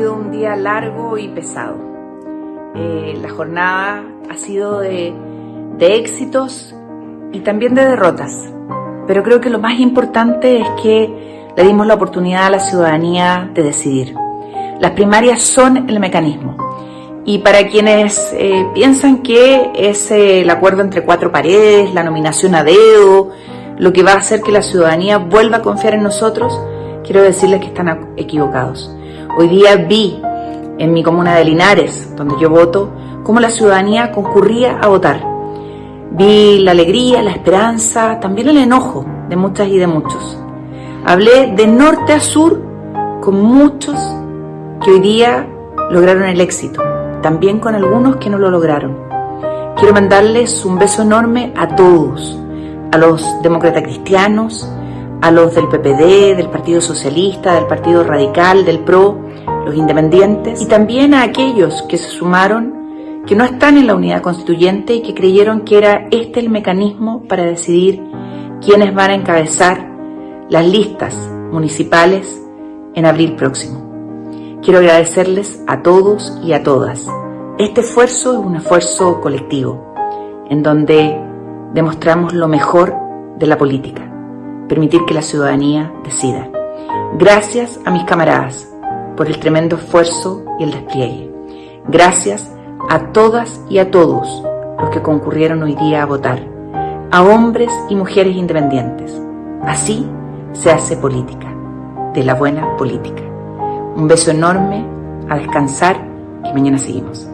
sido un día largo y pesado. Eh, la jornada ha sido de, de éxitos y también de derrotas. Pero creo que lo más importante es que le dimos la oportunidad a la ciudadanía de decidir. Las primarias son el mecanismo. Y para quienes eh, piensan que es eh, el acuerdo entre cuatro paredes, la nominación a dedo, lo que va a hacer que la ciudadanía vuelva a confiar en nosotros, quiero decirles que están equivocados. Hoy día vi en mi comuna de Linares, donde yo voto, cómo la ciudadanía concurría a votar. Vi la alegría, la esperanza, también el enojo de muchas y de muchos. Hablé de norte a sur con muchos que hoy día lograron el éxito, también con algunos que no lo lograron. Quiero mandarles un beso enorme a todos, a los demócratas cristianos, a los del PPD, del Partido Socialista, del Partido Radical, del PRO, los independientes, y también a aquellos que se sumaron, que no están en la unidad constituyente y que creyeron que era este el mecanismo para decidir quiénes van a encabezar las listas municipales en abril próximo. Quiero agradecerles a todos y a todas. Este esfuerzo es un esfuerzo colectivo, en donde demostramos lo mejor de la política permitir que la ciudadanía decida. Gracias a mis camaradas por el tremendo esfuerzo y el despliegue. Gracias a todas y a todos los que concurrieron hoy día a votar, a hombres y mujeres independientes. Así se hace política, de la buena política. Un beso enorme, a descansar, que mañana seguimos.